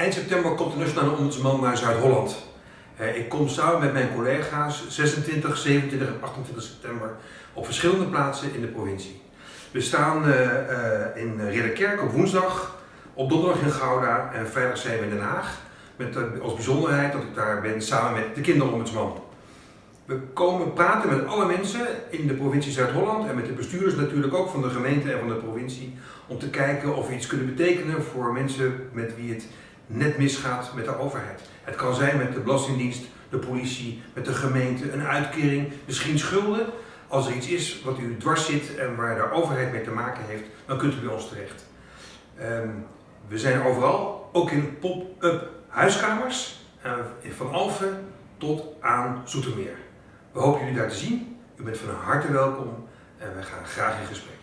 Eind september komt de Nationale Ombudsman naar Zuid-Holland. Eh, ik kom samen met mijn collega's 26, 27 en 28 september op verschillende plaatsen in de provincie. We staan uh, uh, in Ridderkerk op woensdag, op donderdag in Gouda en vrijdag zijn we in Den Haag. Met als bijzonderheid dat ik daar ben samen met de kinderombudsman. We komen praten met alle mensen in de provincie Zuid-Holland en met de bestuurders natuurlijk ook van de gemeente en van de provincie om te kijken of we iets kunnen betekenen voor mensen met wie het net misgaat met de overheid. Het kan zijn met de Belastingdienst, de politie, met de gemeente, een uitkering, misschien schulden. Als er iets is wat u dwars zit en waar de overheid mee te maken heeft, dan kunt u bij ons terecht. Um, we zijn overal, ook in pop-up huiskamers, uh, van Alphen tot aan Zoetermeer. We hopen jullie daar te zien. U bent van harte welkom en we gaan graag in gesprek.